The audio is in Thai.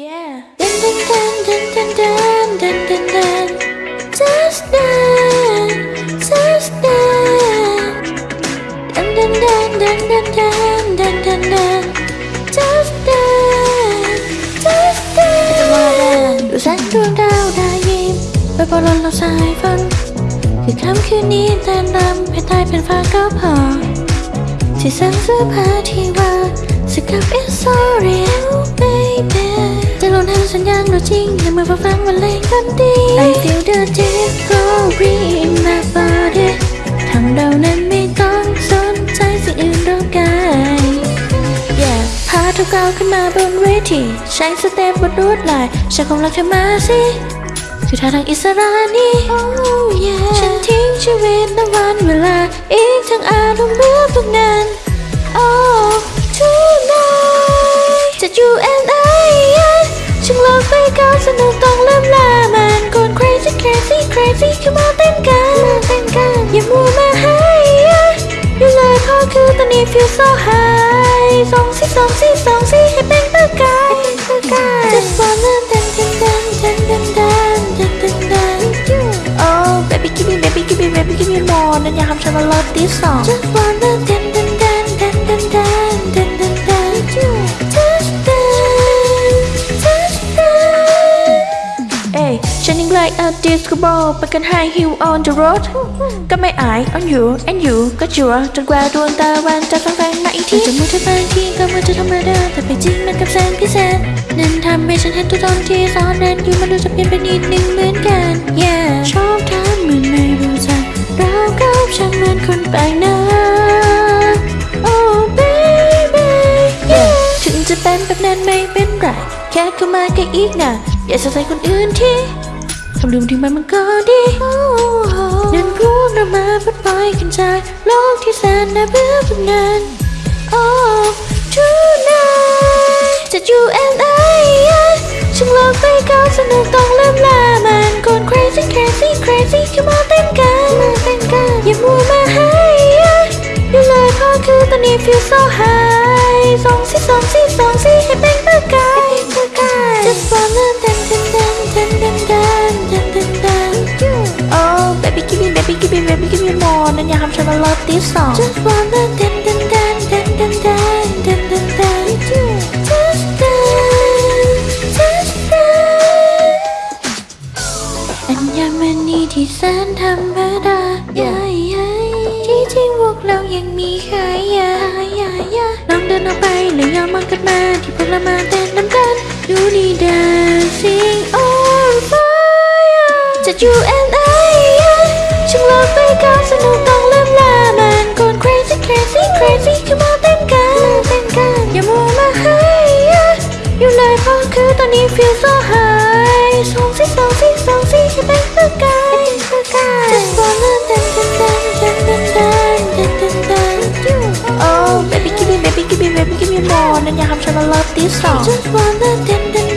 Yeah เดิดูแสงดวงดาวดายิ้มไปบนลมเราสายฝนคือค่ำคืนนี้เต้นรพื่อตายเป็นฟ้าก็พอที่สั่งเสื้อผ้าที่ว่าสกับเอ มื่อฟังฟังวันเล่นกันดี I feel the deep glory in my body ทำเรานั้นไม่ต้องสนใจสิ่งอื่นรอบกาย Yeah พาทุกก้าวขึ้นมาบนเวทีใช้สเต็ปบนรวดลายฉันคงรักเธอมาสิคือท่าทางอิสระนี่ oh yeah ฉันทิ้งชีวิตและวันเวลา อีกทั้งอารมณ์เบื่อพวกนั้น feel so high สองสิสองสิสองสิให้เป็นประกาย Just wanna dance dance dance dance dance dance dance dance Oh baby give me baby give me baby give me more นั่นอยากทำฉันมา love this song Just wanna ยัง like a disco ball ไปกัน high heel on the road ก็ไม่อาย on you and you ก็จัวจนกว่าดวงตะวันจะส่องแสงมาอีกทีจะมือเธอบางทีก็มือเธอธรรมดาแต่ไปจริงมันกับแสงพิเศษนั่นทำให้ฉันเห็นตัวตนที่ซ่อนเร้นอยู่มันดูจะเปลี่ยนไปนิดนึงเหมือนกัน yeah ชอบทำเหมือนไม่รู้จักเรากับฉันเหมือนคนแปลกหน้า oh baby yeah ถึงจะเป็นแบบนั้นไม่เป็นไรแค่เข้ามาแค่อีกนะอย่าใส่ใจคนอื่นที่ ทำลืมทิ้งมันมันก็ดีนั่นพวกเรามาพัดไปกันจากโลกที่แสนน่าเบื่อพวกนั้น Oh tonight จะ you and I ฉันลองไปก้าวสนุกต้องเริ่มลามันกวน crazy crazy crazy ขึ้นมาเต้นกันมาเต้นกันอย่ามัวมาให้ยูเลยเพราะคือตอนนี้ feel so high สองสิสองสิสอง give me baby give me baby give me more นั่นอยากทำฉันมา love this song Just wanna dance dance dance dance dance dance dance dance dance Just dance just dance อัญมณีที่แสนธรรมดาที่จริงพวกเรายังมีขายาลองเดินออกไปหรือยอมมองกันมาที่พวกเรามาเต้นน้ำกันดูนี่ dancing on fire จะ you and I ะคือตอนนี้ feel so high สองสิสองสิสองสิให้เป็นประกาย Just wanna dance dance dance dance dance dance dance dance Oh baby give me baby give me baby give me more นั่นอยากทำฉันมา love this song Just wanna dance dance